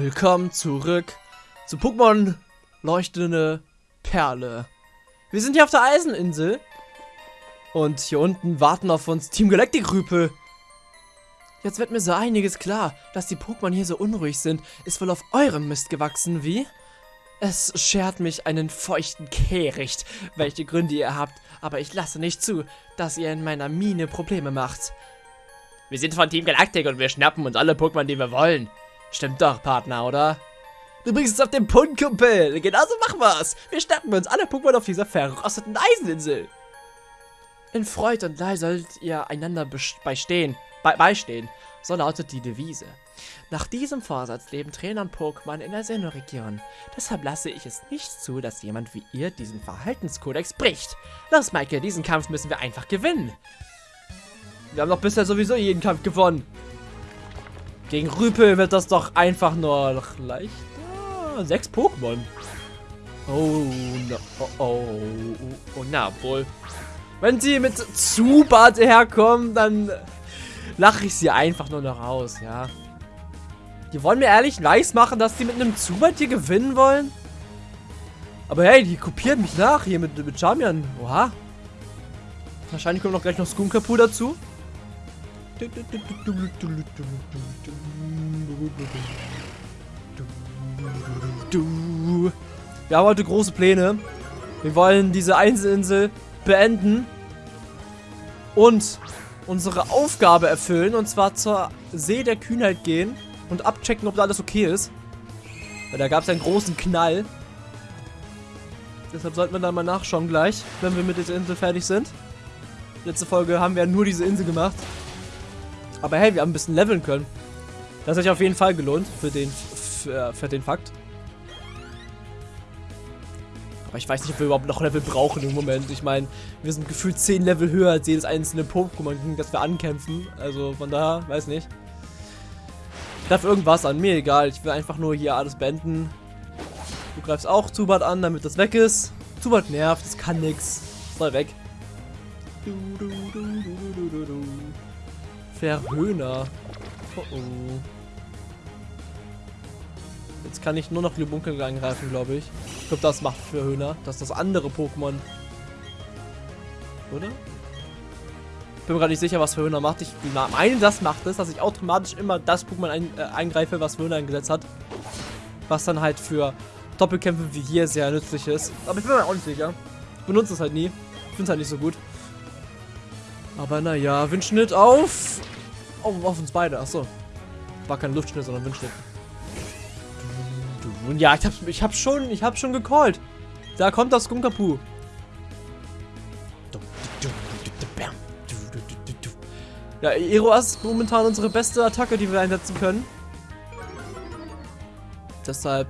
Willkommen zurück zu Pokémon Leuchtende Perle. Wir sind hier auf der Eiseninsel. Und hier unten warten auf uns Team Galactic Rüpel. Jetzt wird mir so einiges klar. Dass die Pokémon hier so unruhig sind, ist wohl auf eurem Mist gewachsen, wie? Es schert mich einen feuchten Kehricht, welche Gründe ihr habt, aber ich lasse nicht zu, dass ihr in meiner Mine Probleme macht. Wir sind von Team Galactic und wir schnappen uns alle Pokémon, die wir wollen. Stimmt doch, Partner, oder? Du bringst es auf den Punkt, Kumpel. Genauso machen wir's. Wir schnappen uns alle Pokémon auf dieser verrosteten Eiseninsel. In Freud und Leid sollt ihr einander beistehen, be beistehen. So lautet die Devise. Nach diesem Vorsatz leben Trainer und Pokémon in der Sinnoh-Region. Deshalb lasse ich es nicht zu, dass jemand wie ihr diesen Verhaltenskodex bricht. Los, Maike, diesen Kampf müssen wir einfach gewinnen. Wir haben doch bisher sowieso jeden Kampf gewonnen. Gegen Rüpel wird das doch einfach nur noch leichter. Sechs Pokémon. Oh, no, oh, oh, oh, na wohl. Wenn sie mit Zubat herkommen, dann lache ich sie einfach nur noch aus, ja. Die wollen mir ehrlich nice machen, dass die mit einem Zubat hier gewinnen wollen. Aber hey, die kopieren mich nach hier mit, mit Charmian. Oha. Wahrscheinlich kommt noch gleich noch Skunkapu dazu. Wir haben heute große Pläne. Wir wollen diese Einzelinsel beenden und unsere Aufgabe erfüllen und zwar zur See der Kühnheit gehen und abchecken, ob da alles okay ist. Weil da gab es einen großen Knall. Deshalb sollten wir da mal nachschauen gleich, wenn wir mit dieser Insel fertig sind. Letzte Folge haben wir nur diese Insel gemacht. Aber hey, wir haben ein bisschen leveln können. Das hat sich auf jeden Fall gelohnt für den, für, für den Fakt. Aber ich weiß nicht, ob wir überhaupt noch Level brauchen im Moment. Ich meine, wir sind gefühlt 10 Level höher als jedes einzelne Pokémon, das wir ankämpfen. Also von daher, weiß nicht. Ich darf irgendwas an, mir egal. Ich will einfach nur hier alles beenden. Du greifst auch Zubat an, damit das weg ist. Zubat nervt, das kann nix. Soll weg. Du, du, du, Verhöhner. Oh oh. Jetzt kann ich nur noch Glubunkel angreifen, glaube ich. Ich glaube, das macht Verhöhner. Das ist das andere Pokémon. Oder? Bin mir gerade nicht sicher, was Verhöhner macht. Ich meine, das macht es, dass ich automatisch immer das Pokémon ein, äh, eingreife, was Verhöhner eingesetzt hat. Was dann halt für Doppelkämpfe wie hier sehr nützlich ist. Aber ich bin mir auch nicht sicher. Ich benutze es halt nie. Ich finde es halt nicht so gut. Aber naja, Windschnitt auf Oh, auf uns beide. Achso. War kein Luftschnitt, sondern Windschnitt. Ja, ich hab, ich hab schon, ich hab schon gecallt. Da kommt das Skunkapu. Ja, Eroas ist momentan unsere beste Attacke, die wir einsetzen können. Deshalb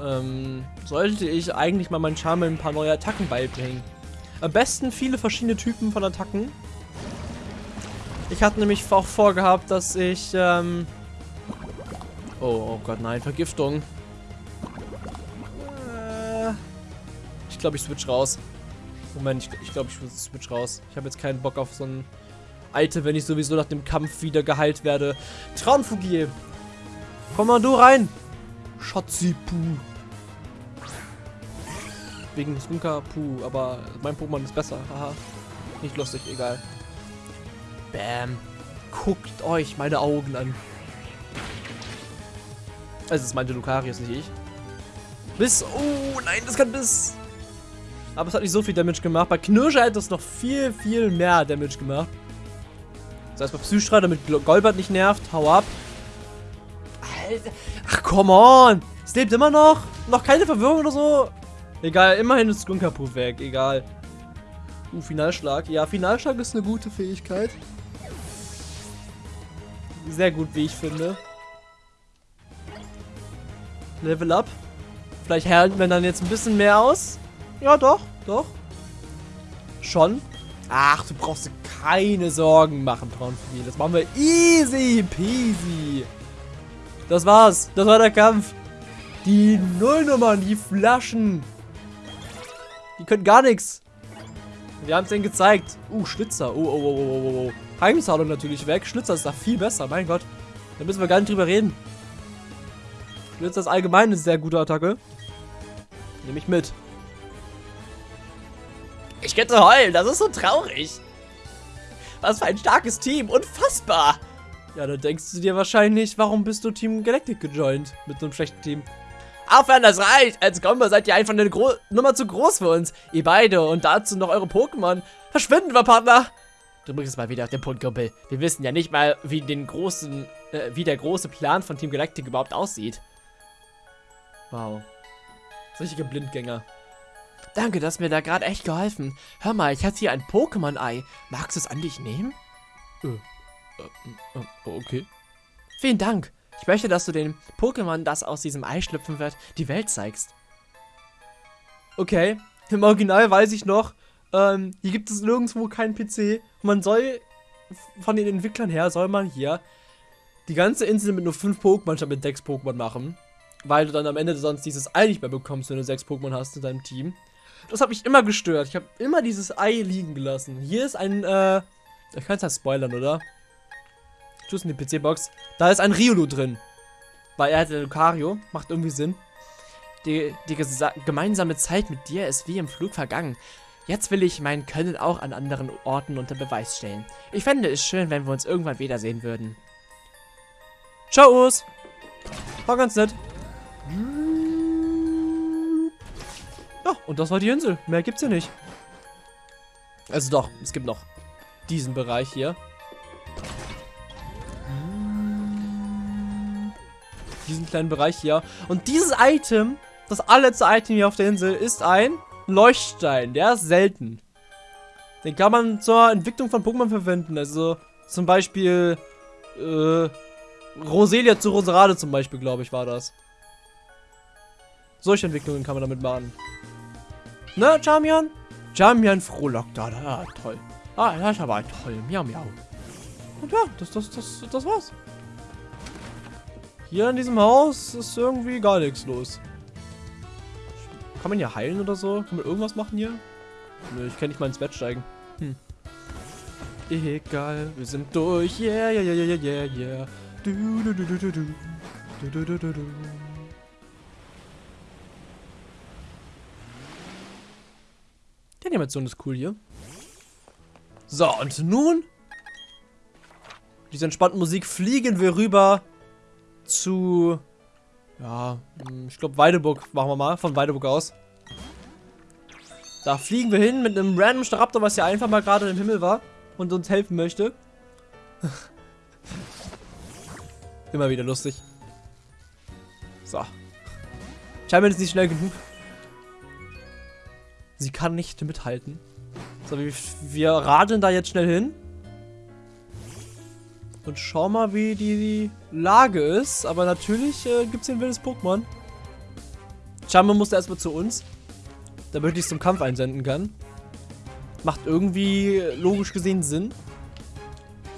ähm, sollte ich eigentlich mal meinen Charme ein paar neue Attacken beibringen. Am besten viele verschiedene Typen von Attacken. Ich hatte nämlich auch vorgehabt, dass ich, ähm oh, oh Gott, nein, Vergiftung. Äh, ich glaube, ich switch raus. Moment, ich, ich glaube, ich switch raus. Ich habe jetzt keinen Bock auf so ein Item, wenn ich sowieso nach dem Kampf wieder geheilt werde. Traumfugier. Komm mal du rein. Schatzipu. Wegen Skunka Puh, aber mein Pokémon ist besser. Haha. Nicht lustig, egal. Bam. Guckt euch meine Augen an. Also es meinte Lucarius, nicht ich. Biss. Oh, nein, das kann Biss. Aber es hat nicht so viel Damage gemacht. Bei Knirscher hätte es noch viel, viel mehr Damage gemacht. Das heißt, bei Psystra, damit Golbert nicht nervt. Hau ab. Alter. Ach, come on. Es lebt immer noch. Noch keine Verwirrung oder so. Egal, immerhin ist Skunkapu weg. Egal. Uh, Finalschlag. Ja, Finalschlag ist eine gute Fähigkeit sehr gut, wie ich finde. Level up. Vielleicht halten wir dann jetzt ein bisschen mehr aus. Ja, doch, doch. Schon. Ach, du brauchst dir keine Sorgen machen, Traumspiel. Das machen wir easy peasy. Das war's. Das war der Kampf. Die Nullnummern, die Flaschen. Die können gar nichts. Wir haben es denen gezeigt. Uh, Schlitzer. Oh, oh, oh, oh, oh, oh. Heimzahlung natürlich weg. Schlitzer ist da viel besser, mein Gott. Da müssen wir gar nicht drüber reden. Jetzt das allgemeine sehr gute Attacke. Nehme ich mit. Ich könnte heulen, das ist so traurig. Was für ein starkes Team, unfassbar. Ja, da denkst du dir wahrscheinlich, warum bist du Team Galactic gejoint mit so einem schlechten Team? Aufhören, das reicht. Als Combo seid ihr einfach eine Gro Nummer zu groß für uns. Ihr beide und dazu noch eure Pokémon. Verschwinden wir, Partner. Du bringst es mal wieder auf den Punkt, Kumpel. Wir wissen ja nicht mal, wie, den großen, äh, wie der große Plan von Team Galactic überhaupt aussieht. Wow. Richtige Blindgänger. Danke, das hast mir da gerade echt geholfen. Hör mal, ich hatte hier ein Pokémon-Ei. Magst du es an dich nehmen? Äh, äh, äh, okay. Vielen Dank. Ich möchte, dass du den Pokémon, das aus diesem Ei schlüpfen wird, die Welt zeigst. Okay. Im Original weiß ich noch, ähm, hier gibt es nirgendwo keinen PC. Man soll, von den Entwicklern her, soll man hier die ganze Insel mit nur 5 Pokémon statt mit 6 Pokémon machen. Weil du dann am Ende sonst dieses Ei nicht mehr bekommst, wenn du 6 Pokémon hast in deinem Team. Das hat mich immer gestört. Ich habe immer dieses Ei liegen gelassen. Hier ist ein, äh, ich kann es halt spoilern, oder? Tschüss in die PC-Box. Da ist ein Riolu drin. Weil er hat Lucario. Macht irgendwie Sinn. Die, die gemeinsame Zeit mit dir ist wie im Flug vergangen. Jetzt will ich mein Können auch an anderen Orten unter Beweis stellen. Ich fände es schön, wenn wir uns irgendwann wiedersehen würden. Ciao, Urs. War ganz nett. Ja, und das war die Insel. Mehr gibt's hier nicht. Also doch, es gibt noch diesen Bereich hier. Diesen kleinen Bereich hier. Und dieses Item, das allerletzte Item hier auf der Insel, ist ein Leuchtstein. Der ist selten. Den kann man zur Entwicklung von Pokémon verwenden. Also zum Beispiel äh, Roselia zu Roserade zum Beispiel, glaube ich, war das. Solche Entwicklungen kann man damit machen. Ne, Charmian? Charmian frohlockt da. Ah, toll. Ah, das ist aber toll. Miau, miau. Und ja, das, das, das, das war's. Hier in diesem Haus ist irgendwie gar nichts los. Kann man hier heilen oder so? Kann man irgendwas machen hier? Nö, ich kann nicht mal ins Bett steigen. Hm. Egal, wir sind durch. Yeah, yeah, yeah, yeah, yeah, yeah. Du, du, du, du, du, du. Du, du, du, du. Die Animation ist cool hier. So, und nun diese entspannte Musik fliegen wir rüber zu ja, hm, ich glaube Weideburg machen wir mal, von Weideburg aus. Da fliegen wir hin mit einem random Staraptor, was ja einfach mal gerade im Himmel war und uns helfen möchte. Immer wieder lustig. So. Scheinbar ist nicht schnell genug. Sie kann nicht mithalten. So, wir, wir radeln da jetzt schnell hin. Und schau mal, wie die Lage ist. Aber natürlich äh, gibt es hier ein wildes Pokémon. Charme musste erstmal zu uns. Damit ich es zum Kampf einsenden kann. Macht irgendwie logisch gesehen Sinn.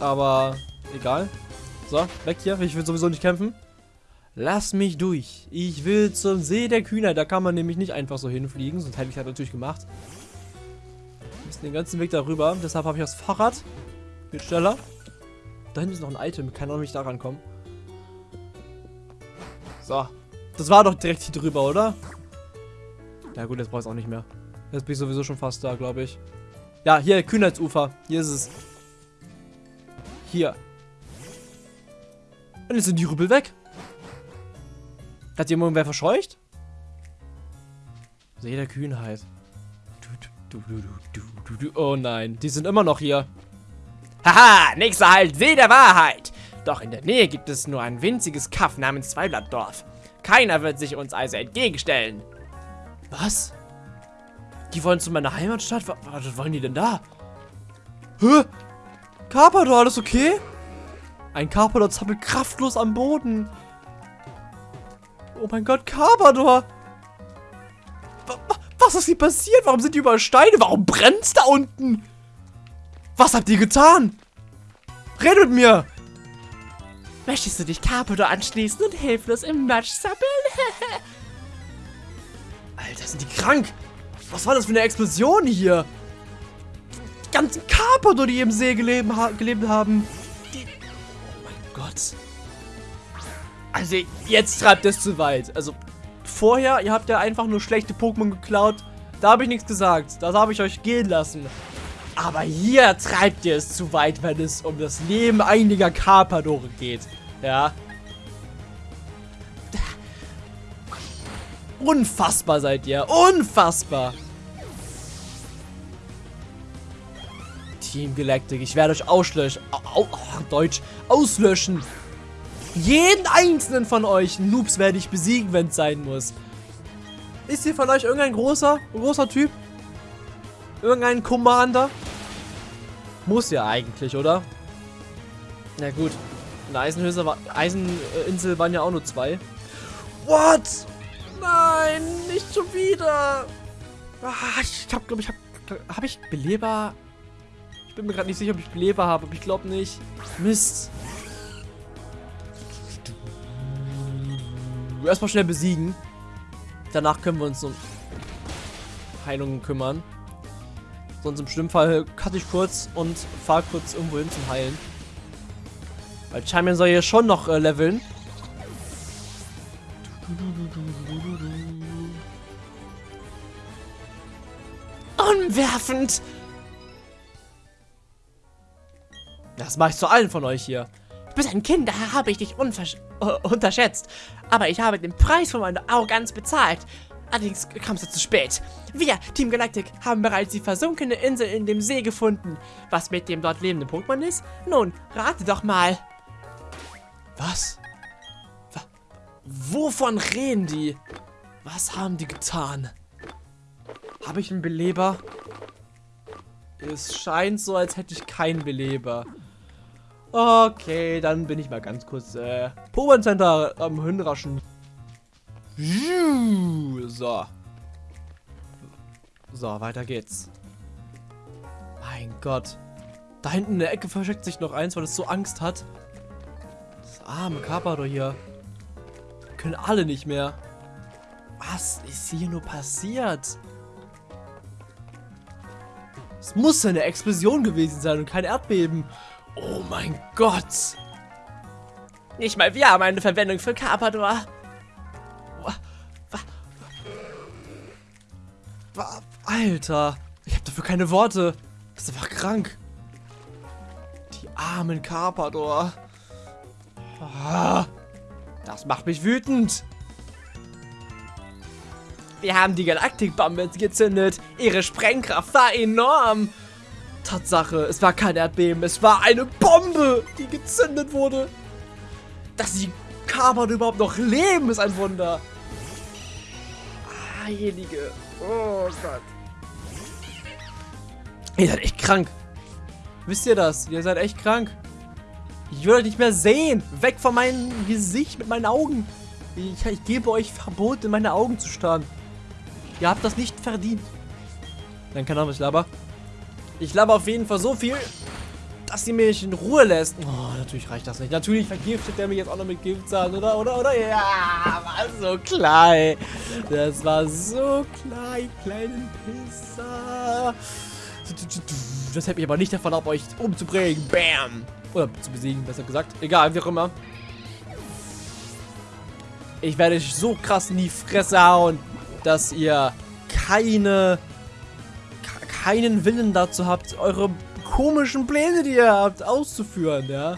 Aber egal. So, weg hier. Ich will sowieso nicht kämpfen. Lass mich durch. Ich will zum See der Kühner. Da kann man nämlich nicht einfach so hinfliegen. Sonst hätte ich das natürlich gemacht. Wir müssen den ganzen Weg darüber. Deshalb habe ich das Fahrrad. Viel schneller. Da hinten ist noch ein Item. Kann auch nicht daran kommen. So. Das war doch direkt hier drüber, oder? Ja gut, jetzt brauche ich es auch nicht mehr. Jetzt bin ich sowieso schon fast da, glaube ich. Ja, hier, Kühnheitsufer. Hier ist es. Hier. Und jetzt sind die Rüppel weg. Hat jemand wer verscheucht? See der Kühnheit. Oh nein, die sind immer noch hier. Haha, nächster Halt, See der Wahrheit. Doch in der Nähe gibt es nur ein winziges Kaff namens Zweiblattdorf. Keiner wird sich uns also entgegenstellen. Was? Die wollen zu meiner Heimatstadt? Was, wollen die denn da? Hä? Carpador, alles okay? Ein Carpador zappelt kraftlos am Boden. Oh mein Gott, Carpador! Was ist hier passiert? Warum sind die überall Steine? Warum brennt's da unten? Was habt ihr getan? Redet mit mir! Möchtest du dich Carpador anschließen und hilflos im Matsch zappeln? Alter, sind die krank! Was war das für eine Explosion hier? Die ganzen Carpador, die im See gelebt, ha gelebt haben. Oh mein Gott. Also, jetzt treibt es zu weit. Also, vorher, ihr habt ja einfach nur schlechte Pokémon geklaut. Da habe ich nichts gesagt. Das habe ich euch gehen lassen. Aber hier treibt ihr es zu weit, wenn es um das Leben einiger Carpadore geht. Ja. Unfassbar seid ihr. Unfassbar. Team Galactic, ich werde euch auslöschen. Au, au, Deutsch. Auslöschen. Jeden einzelnen von euch Noobs werde ich besiegen, wenn es sein muss. Ist hier von euch irgendein großer, großer Typ? Irgendein Commander? Muss ja eigentlich, oder? Na gut. In der war, Eiseninsel waren ja auch nur zwei. What? Nein, nicht schon wieder. Ah, ich hab, glaube ich, hab, hab ich Beleber? Ich bin mir gerade nicht sicher, ob ich Beleber habe, aber ich glaube nicht. Mist. Erstmal schnell besiegen. Danach können wir uns um Heilungen kümmern. Sonst im schlimmen Fall cutte ich kurz und fahre kurz irgendwo hin zum Heilen. Weil Charmian soll hier schon noch äh, leveln. Unwerfend! Das mache ich zu allen von euch hier. Du bist ein Kind, daher habe ich dich uh, unterschätzt. Aber ich habe den Preis von meiner Arroganz bezahlt. Allerdings kam es zu spät. Wir, Team Galactic, haben bereits die versunkene Insel in dem See gefunden. Was mit dem dort lebenden Pokémon ist? Nun, rate doch mal. Was? Wovon reden die? Was haben die getan? Habe ich einen Beleber? Es scheint so, als hätte ich keinen Beleber. Okay, dann bin ich mal ganz kurz äh, Pokémon Center am Hinraschen. So. So, weiter geht's. Mein Gott. Da hinten in der Ecke versteckt sich noch eins, weil es so Angst hat. Das arme Carpador hier. können alle nicht mehr. Was ist hier nur passiert? Es muss eine Explosion gewesen sein und kein Erdbeben. Oh mein Gott. Nicht mal wir haben eine Verwendung für Carpador. Alter. Ich habe dafür keine Worte. Das ist einfach krank. Die armen Carpador. Ah, das macht mich wütend. Wir haben die Galaktikbombe gezündet. Ihre Sprengkraft war enorm. Tatsache, es war kein Erdbeben, es war eine Bombe, die gezündet wurde. Dass die Carbon überhaupt noch leben, ist ein Wunder. Heilige. Oh Gott. Ihr seid echt krank. Wisst ihr das? Ihr seid echt krank. Ich will euch nicht mehr sehen. Weg von meinem Gesicht mit meinen Augen. Ich, ich gebe euch Verbot, in meine Augen zu starren. Ihr habt das nicht verdient. Dann kann auch was laber. Ich laber auf jeden Fall so viel, dass sie mich in Ruhe lässt. Oh, natürlich reicht das nicht. Natürlich vergiftet er mich jetzt auch noch mit Giftzahn, oder? Oder? Oder? Ja, war so klein. Das war so klein, kleinen Pisser. Das hält mich aber nicht davon ab, euch umzubringen. Bam. Oder zu besiegen, besser gesagt. Egal, wie auch immer. Ich werde euch so krass in die Fresse hauen, dass ihr keine keinen Willen dazu habt, eure komischen Pläne, die ihr habt, auszuführen, ja?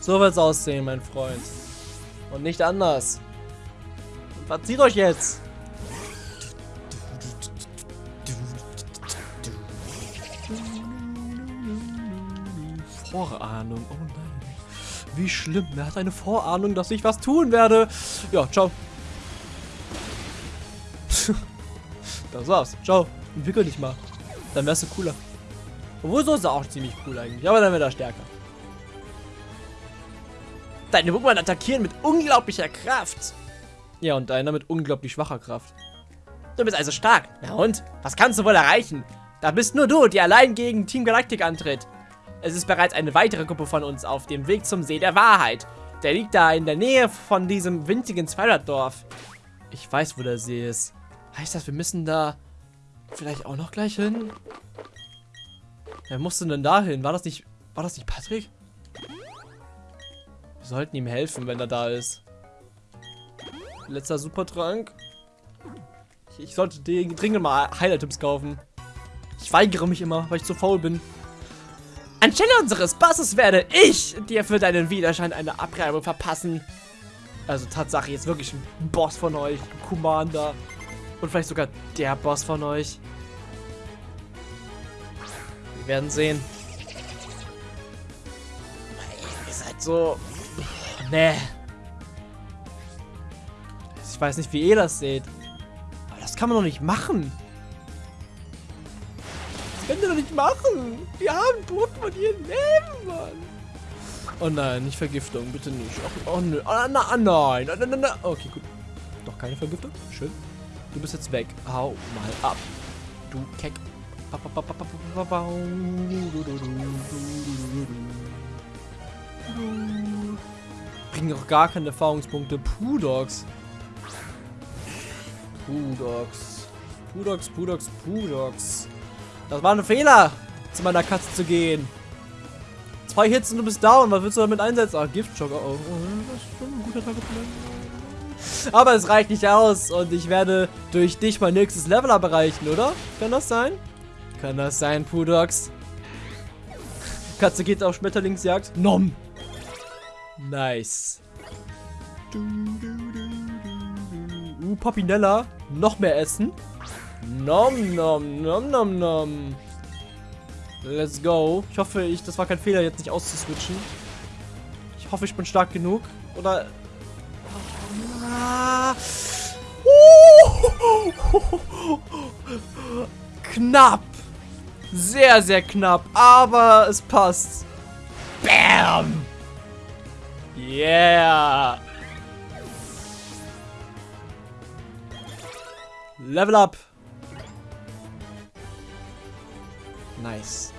So wird's aussehen, mein Freund. Und nicht anders. Verzieht euch jetzt! Vorahnung, oh nein. Wie schlimm, er hat eine Vorahnung, dass ich was tun werde. Ja, ciao. das war's. Ciao. Entwickel dich mal. Dann wärst du cooler. Obwohl, so ist er auch ziemlich cool eigentlich. Aber dann wird er stärker. Deine Pokémon attackieren mit unglaublicher Kraft. Ja, und deiner mit unglaublich schwacher Kraft. Du bist also stark. Na und? Was kannst du wohl erreichen? Da bist nur du, die allein gegen Team Galactic antritt. Es ist bereits eine weitere Gruppe von uns auf dem Weg zum See der Wahrheit. Der liegt da in der Nähe von diesem winzigen Zweidorf. Ich weiß, wo der See ist. Heißt das, wir müssen da vielleicht auch noch gleich hin? Wer musste denn da hin? War das nicht, war das nicht Patrick? Wir sollten ihm helfen, wenn er da ist. Letzter Supertrank. Ich, ich sollte dringend mal Highlight-Tipps kaufen. Ich weigere mich immer, weil ich zu faul bin. Anstelle unseres Bosses werde ich dir für deinen Widerstand eine Abreibung verpassen. Also Tatsache, jetzt wirklich ein Boss von euch, ein Commander. Und vielleicht sogar der Boss von euch. Wir werden sehen. Ihr seid so... Nee. Ich weiß nicht, wie ihr das seht. Aber das kann man doch nicht machen. Das könnt ihr doch nicht machen. Wir haben Pokémon hier Leben, Mann. Oh nein, nicht Vergiftung, bitte nicht. Oh, oh nö. Oh, oh, nein. Oh, na, na, Okay, gut. Doch keine Vergiftung. Schön. Du bist jetzt weg. Hau mal ab. Du Keck. Bringen auch gar keine Erfahrungspunkte. Pudox. Pudox. Pudox, Pudox, Pudox. Das war ein Fehler, zu meiner Katze zu gehen. Zwei Hits und du bist down. Was willst du damit einsetzen? Ah, Giftschock. Oh, oh, das ist schon ein guter Tag. Aber es reicht nicht aus und ich werde durch dich mein nächstes Level erreichen, oder? Kann das sein? Kann das sein, Pudox? Katze geht auf Schmetterlingsjagd. Nom. Nice. Uh, Popinella. Noch mehr essen. Nom, nom, nom, nom, nom. Let's go. Ich hoffe, ich, das war kein Fehler, jetzt nicht auszuswitchen. Ich hoffe, ich bin stark genug. Oder... Ah. Knapp. Sehr, sehr knapp. Aber es passt. Bam. Yeah. Level up. Nice.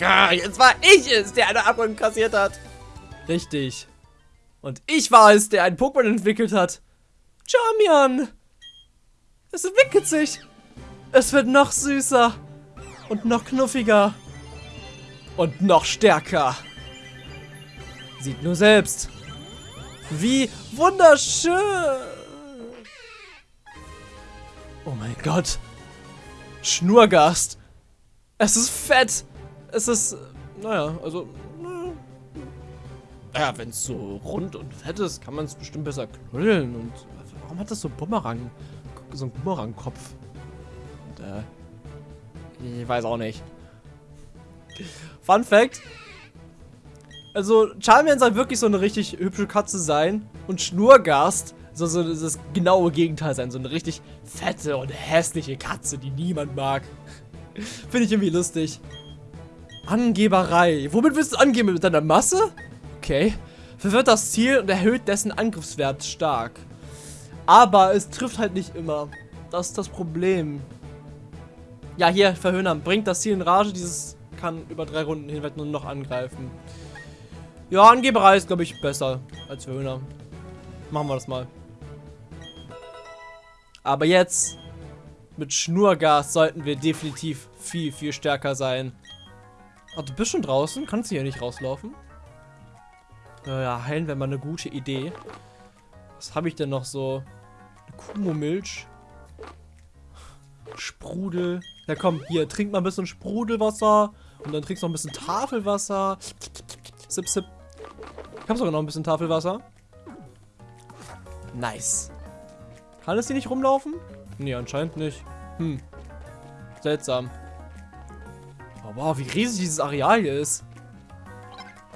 Ah, jetzt war ich es, der eine Abgrund kassiert hat. Richtig. Und ich war es, der ein Pokémon entwickelt hat. Charmian. Es entwickelt sich. Es wird noch süßer. Und noch knuffiger. Und noch stärker. Sieht nur selbst. Wie wunderschön. Oh mein Gott. Schnurgast. Es ist fett. Es ist, naja, also, naja, wenn es so rund und fett ist, kann man es bestimmt besser knuddeln. Und warum hat das so Bumerang, so einen Bumerang-Kopf? Äh, ich weiß auch nicht. Fun Fact. Also, Charmian soll wirklich so eine richtig hübsche Katze sein. Und Schnurgast soll so das genaue Gegenteil sein. So eine richtig fette und hässliche Katze, die niemand mag. Finde ich irgendwie lustig. Angeberei. Womit willst du angeben? Mit deiner Masse? Okay. Verwirrt das Ziel und erhöht dessen Angriffswert stark. Aber es trifft halt nicht immer. Das ist das Problem. Ja, hier, Verhöhnern. Bringt das Ziel in Rage. Dieses kann über drei Runden hinweg nur noch angreifen. Ja, Angeberei ist, glaube ich, besser als Verhöhner. Machen wir das mal. Aber jetzt mit Schnurgas sollten wir definitiv viel, viel stärker sein. Ach, du bist schon draußen? Kannst du hier nicht rauslaufen? Ja, heilen wäre mal eine gute Idee. Was habe ich denn noch so? Kumomilch. Sprudel. Ja komm, hier, trink mal ein bisschen Sprudelwasser. Und dann trinkst du noch ein bisschen Tafelwasser. Sip, sip. Ich habe sogar noch ein bisschen Tafelwasser. Nice. Kann es hier nicht rumlaufen? Nee, anscheinend nicht. Hm. Seltsam. Oh, wow, wie riesig dieses Areal hier ist.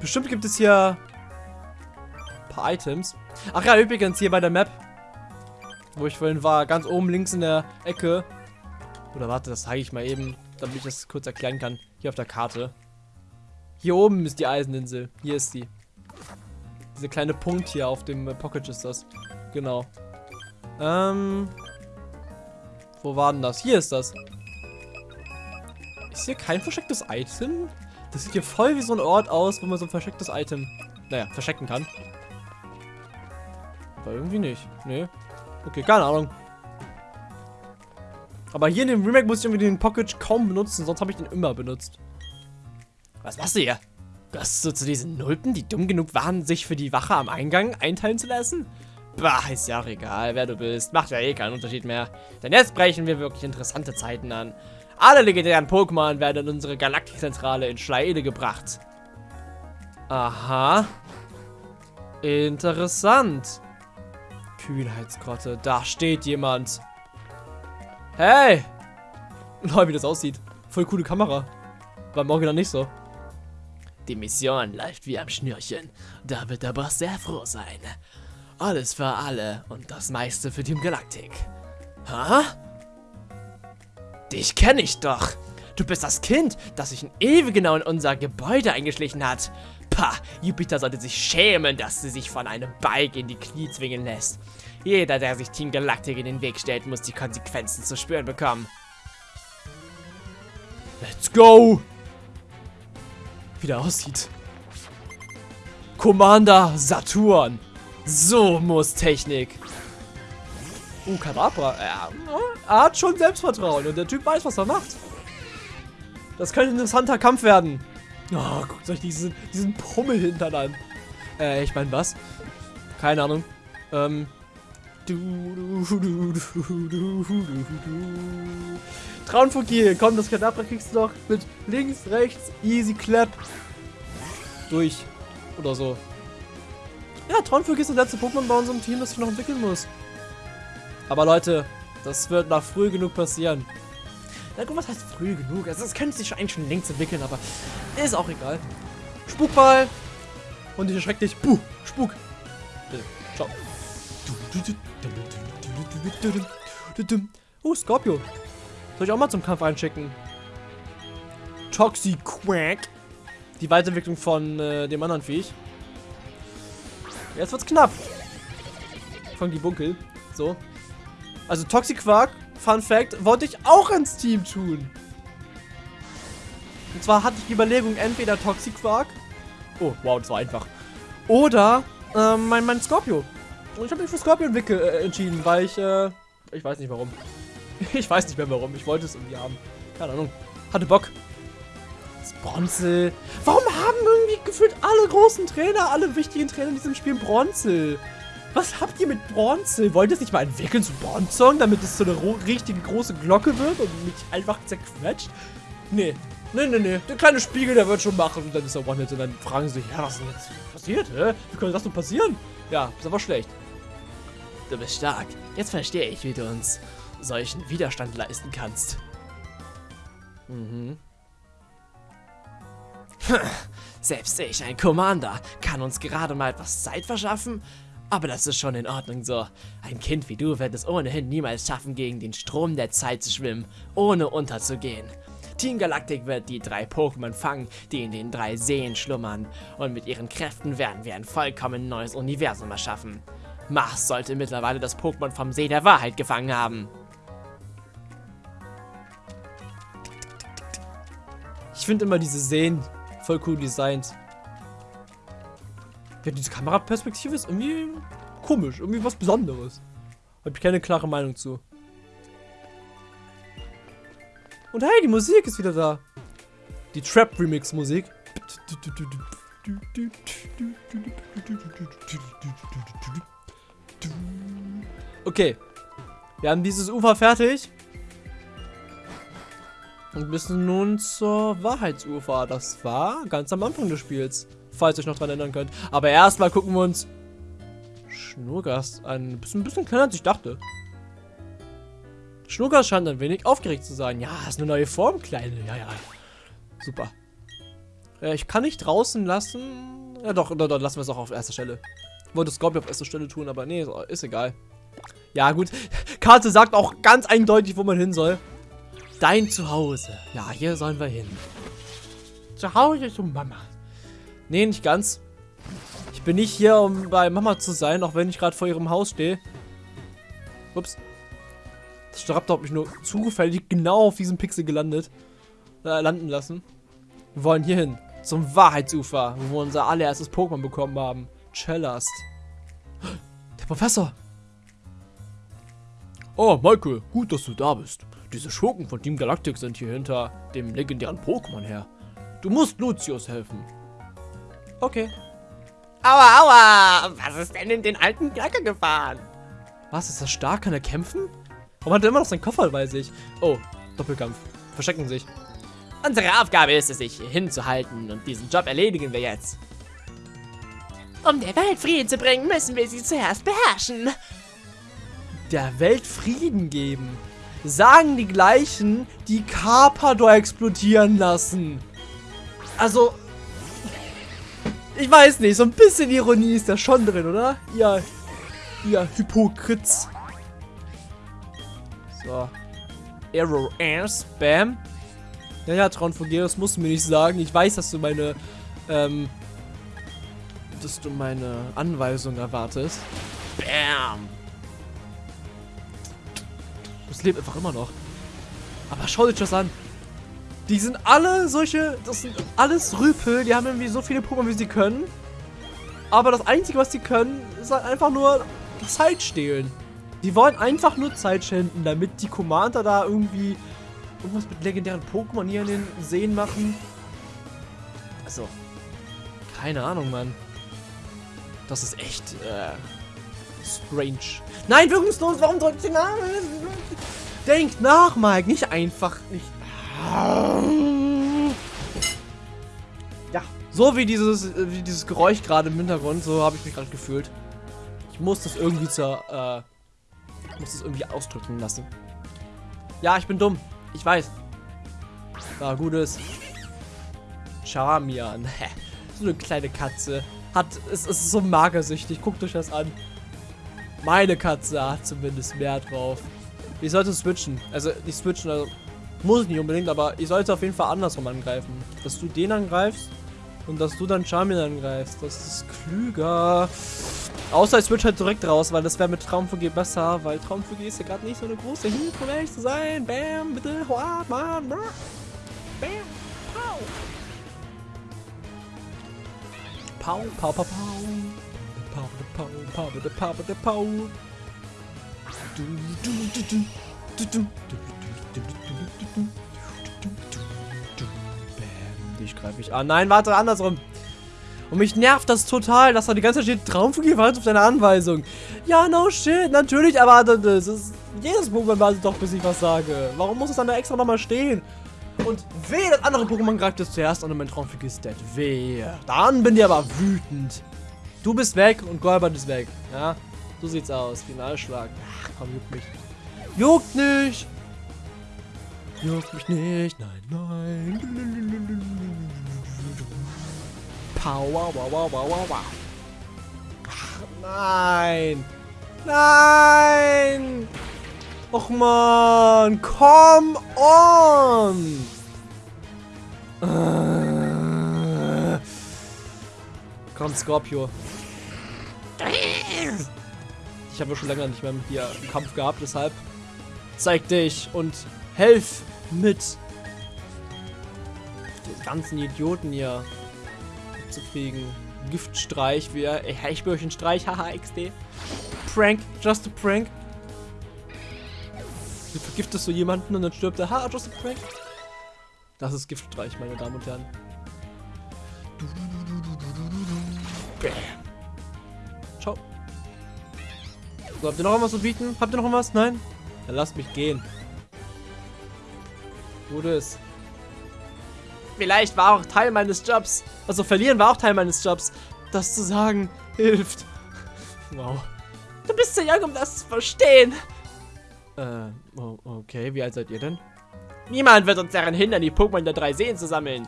Bestimmt gibt es hier ein paar Items. Ach ja, übrigens hier bei der Map, wo ich vorhin war, ganz oben links in der Ecke. Oder warte, das zeige ich mal eben, damit ich das kurz erklären kann. Hier auf der Karte. Hier oben ist die Eiseninsel. Hier ist die. Dieser kleine Punkt hier auf dem Pocket ist das. Genau. Ähm, wo war denn das? Hier ist das. Ist hier kein verstecktes Item? Das sieht hier voll wie so ein Ort aus, wo man so ein verstecktes Item, naja, verstecken kann. Aber irgendwie nicht. Nee. Okay, keine Ahnung. Aber hier in dem Remake muss ich irgendwie den Pocket kaum benutzen, sonst habe ich den immer benutzt. Was machst du hier? Gehörst du zu diesen Nulpen, die dumm genug waren, sich für die Wache am Eingang einteilen zu lassen? Bah, ist ja auch egal, wer du bist. Macht ja eh keinen Unterschied mehr. Denn jetzt brechen wir wirklich interessante Zeiten an. Alle legendären Pokémon werden in unsere Galaktikzentrale in Schleide gebracht. Aha. Interessant. Kühlheitsgrotte. Da steht jemand. Hey! Lol, wie das aussieht. Voll coole Kamera. War im Original nicht so. Die Mission läuft wie am Schnürchen. Da wird der Boss sehr froh sein. Alles für alle und das meiste für Team Galactic. Ha? Dich kenne ich doch. Du bist das Kind, das sich ewig genau in unser Gebäude eingeschlichen hat. Pah, Jupiter sollte sich schämen, dass sie sich von einem Bike in die Knie zwingen lässt. Jeder, der sich Team Galactic in den Weg stellt, muss die Konsequenzen zu spüren bekommen. Let's go! Wie der aussieht. Commander Saturn. So muss Technik. Uh, Kadabra. Er, er hat schon Selbstvertrauen und der Typ weiß, was er macht. Das könnte ein interessanter Kampf werden. Oh, guckt euch diesen, diesen Pummelhintern an. Äh, ich meine, was? Keine Ahnung. Ähm. Traunfokil, komm, das Kadabra kriegst du doch mit links, rechts, easy clap. Durch. Oder so. Ja, Traunfokil ist das letzte Pokémon bei unserem Team, das ich noch entwickeln muss. Aber Leute, das wird noch früh genug passieren. Na gut, was heißt früh genug? Also, das könnte sich eigentlich schon längst entwickeln, aber ist auch egal. Spukball. Und ich erschreck dich. Puh, Spuk. Bitte, ciao. Oh, Scorpio. Soll ich auch mal zum Kampf einschicken? Toxiquack. Die Weiterentwicklung von äh, dem anderen Viech. Jetzt wird's knapp. Von die Bunkel. So. Also Toxiquark, Fun Fact, wollte ich auch ins Team tun. Und zwar hatte ich die Überlegung, entweder Toxiquark. Oh, wow, das war einfach. Oder ähm, mein, mein Scorpio. Und ich habe mich für Scorpion äh, entschieden, weil ich, äh, ich weiß nicht warum. ich weiß nicht mehr warum. Ich wollte es irgendwie haben. Keine Ahnung. Hatte Bock. Das Bronzel. Warum haben irgendwie gefühlt alle großen Trainer, alle wichtigen Trainer in diesem Spiel Bronzel? Was habt ihr mit Bronzel? Wollt ihr es nicht mal entwickeln zu Bronzong, damit es so eine richtige große Glocke wird und mich einfach zerquetscht? Nee. Nee, nee, nee. Der kleine Spiegel, der wird schon machen und dann ist er One-Hit und dann fragen sie sich, ja, was ist denn jetzt passiert, hä? Wie konnte das so passieren? Ja, ist aber schlecht. Du bist stark. Jetzt verstehe ich, wie du uns solchen Widerstand leisten kannst. Mhm. Selbst ich, ein Commander, kann uns gerade mal etwas Zeit verschaffen, aber das ist schon in Ordnung so. Ein Kind wie du wird es ohnehin niemals schaffen, gegen den Strom der Zeit zu schwimmen, ohne unterzugehen. Team Galactic wird die drei Pokémon fangen, die in den drei Seen schlummern. Und mit ihren Kräften werden wir ein vollkommen neues Universum erschaffen. Mars sollte mittlerweile das Pokémon vom See der Wahrheit gefangen haben. Ich finde immer diese Seen voll cool designt. Ja, diese Kameraperspektive ist irgendwie komisch, irgendwie was Besonderes. Habe ich keine klare Meinung zu. Und hey, die Musik ist wieder da. Die Trap Remix Musik. Okay. Wir haben dieses Ufer fertig. Und müssen nun zur Wahrheitsufer. Das war ganz am Anfang des Spiels. Falls ihr euch noch dran erinnern könnt. Aber erstmal gucken wir uns Schnurgast an. Ein bisschen, ein bisschen kleiner als ich dachte. Schnurgast scheint ein wenig aufgeregt zu sein. Ja, ist eine neue Form, Kleine. Ja, ja. Super. Äh, ich kann nicht draußen lassen. Ja, doch, doch lassen wir es auch auf erster Stelle. Wollte Scorpio auf erster Stelle tun, aber nee, ist egal. Ja, gut. Karte sagt auch ganz eindeutig, wo man hin soll. Dein Zuhause. Ja, hier sollen wir hin. Zu Hause zu Mama. Nee, nicht ganz. Ich bin nicht hier, um bei Mama zu sein, auch wenn ich gerade vor ihrem Haus stehe. Ups. Das Staraptor hat mich nur zufällig genau auf diesem Pixel gelandet. Äh, landen lassen. Wir wollen hier hin. Zum Wahrheitsufer, wo wir unser allererstes Pokémon bekommen haben. Cellast. Der Professor. Oh, Michael, gut, dass du da bist. Diese Schurken von Team Galactic sind hier hinter dem legendären Pokémon her. Du musst Lucius helfen. Okay. Aua, aua! Was ist denn in den alten Knacker gefahren? Was, ist das stark? Kann er kämpfen? Warum hat er immer noch seinen Koffer bei sich? Oh, Doppelkampf. Verstecken sich. Unsere Aufgabe ist es, sich hier hinzuhalten und diesen Job erledigen wir jetzt. Um der Welt Frieden zu bringen, müssen wir sie zuerst beherrschen. Der Welt Frieden geben. Sagen die gleichen, die Carpador explodieren lassen. Also, ich weiß nicht, so ein bisschen Ironie ist da schon drin, oder? Ihr, ihr Hypokrits. So. Arrow Air Spam. Ja, ja, Traun das musst du mir nicht sagen. Ich weiß, dass du meine, ähm, dass du meine Anweisung erwartest. Bam. Das lebt einfach immer noch. Aber schau dir das an. Die sind alle solche, das sind alles Rüpel, die haben irgendwie so viele Pokémon, wie sie können. Aber das Einzige, was sie können, ist halt einfach nur Zeit stehlen. Die wollen einfach nur Zeit schänden, damit die Commander da irgendwie irgendwas mit legendären Pokémon hier in den Seen machen. Also, keine Ahnung, Mann. Das ist echt, äh, strange. Nein, wirkungslos, warum drückt sie nach? Denkt nach, Mike, nicht einfach, nicht... Ja, so wie dieses, wie dieses Geräusch gerade im Hintergrund, so habe ich mich gerade gefühlt. Ich muss das irgendwie zur, äh, muss das irgendwie ausdrücken lassen. Ja, ich bin dumm. Ich weiß. Ja, gutes. Charmian. so eine kleine Katze. Hat, es ist so magersüchtig. Guckt euch das an. Meine Katze hat zumindest mehr drauf. Ich sollte switchen. Also nicht switchen, also muss ich nicht unbedingt, aber ich sollte auf jeden Fall andersrum angreifen. Dass du den angreifst und dass du dann Charmin angreifst. Das ist klüger. Außer ich switch halt direkt raus, weil das wäre mit Traumvögel besser, weil Traumvögel ist ja gerade nicht so eine große Hilfe, um ehrlich zu sein. Bam, bitte, hoa, man, bam, Pow, pow, pow, pow. Pow, pow, pow, pow, pow, pow, pow. Du, du, du, du, du, du, du, Bam, dich greife ich an. Nein, warte, andersrum. Und mich nervt das total, dass da die ganze Zeit steht, Traumfigur wartet auf deine Anweisung. Ja, no shit, natürlich erwartet es. es jedes Pokémon wartet doch, bis ich was sage. Warum muss es dann da extra nochmal stehen? Und weh, das andere Pokémon greift es zuerst an und mein Traumfigur ist dead. Wehe. Dann bin ich aber wütend. Du bist weg und Golbert ist weg. Ja, so sieht's aus. Finalschlag. Ach, komm, juckt mich. Juckt nicht. Juckt mich nicht. Nein, nein. Power, wow, wow, wow, wow, wow. Ach, nein. Nein. Och man, come on. Äh. Komm, Scorpio. Ich habe schon länger nicht mehr mit dir einen Kampf gehabt, deshalb zeig dich und helf mit. Die ganzen Idioten hier zu kriegen. Giftstreich, wie er. Streich, haha, XD. Prank, just a prank. Du vergiftest so jemanden und dann stirbt er. Haha, just a prank. Das ist Giftstreich, meine Damen und Herren. Bam. Ciao. So, habt ihr noch irgendwas zu bieten? Habt ihr noch irgendwas? Nein? Dann lasst mich gehen. Gutes. Vielleicht war auch Teil meines Jobs. Also verlieren war auch Teil meines Jobs. Das zu sagen, hilft. Wow. Du bist zu jung, um das zu verstehen. Äh, okay. Wie alt seid ihr denn? Niemand wird uns daran hindern, die Pokémon der drei Seen zu sammeln.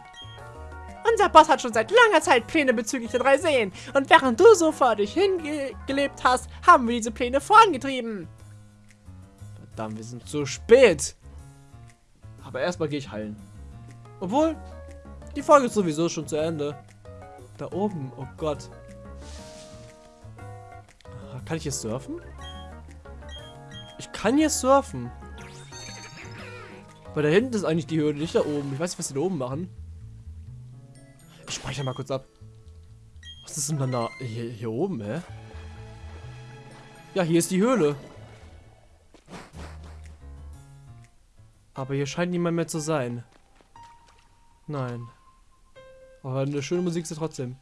Unser Boss hat schon seit langer Zeit Pläne bezüglich der drei Seen. Und während du so vor dich hingelebt hast, haben wir diese Pläne vorangetrieben. Verdammt, wir sind zu spät. Aber erstmal gehe ich heilen. Obwohl, die Folge ist sowieso schon zu Ende. Da oben, oh Gott. Ah, kann ich hier surfen? Kann hier surfen. Weil da hinten ist eigentlich die Höhle, nicht da oben. Ich weiß nicht, was die da oben machen. Ich speichere mal kurz ab. Was ist denn dann da hier, hier oben, hä? Ja, hier ist die Höhle. Aber hier scheint niemand mehr zu sein. Nein. Aber eine schöne Musik ist trotzdem.